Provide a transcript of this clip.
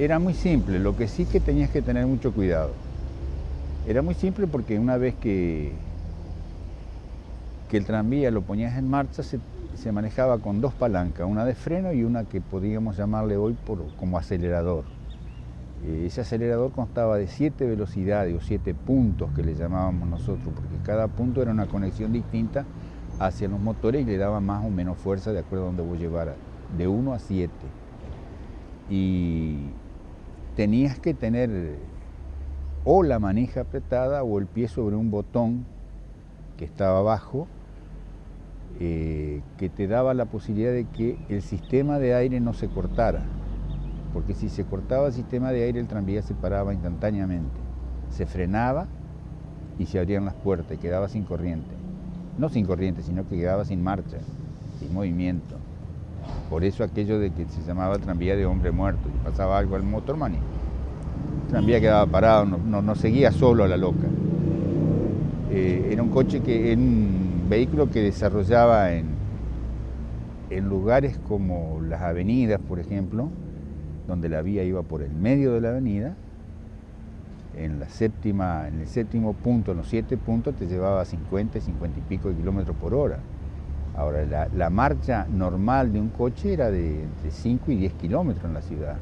Era muy simple, lo que sí que tenías que tener mucho cuidado. Era muy simple porque una vez que, que el tranvía lo ponías en marcha, se, manejaba con dos palancas, una de freno y una que podríamos llamarle hoy por, como acelerador. Eh, ese acelerador constaba de siete velocidades o siete puntos que le llamábamos nosotros, porque cada punto era una conexión distinta hacia los motores y le daba más o menos fuerza de acuerdo a donde vos llevaras, de 1 a 7. Y tenías que tener o la manija apretada o el pie sobre un botón que estaba abajo, eh, que te daba la posibilidad de que el sistema de aire no se cortara, porque si se cortaba el sistema de aire el tranvía se paraba instantáneamente, se frenaba y se abrían las puertas y quedaba sin corriente. No sin corriente, sino que quedaba sin marcha, sin movimiento. Por eso aquello de que se llamaba tranvía de hombre muerto, y pasaba algo al motorman el tranvía quedaba parado, no, seguía solo a la loca. Eh, era un coche que, un vehículo que desarrollaba en, en lugares como las avenidas, por ejemplo, donde la vía iba por el medio de la avenida, en, la séptima, en el séptimo punto, en los siete puntos, te llevaba 50, 50 y pico de kilómetros por hora. Ahora, la, la, marcha normal de un coche era de entre 5 y 10 kilómetros en la ciudad.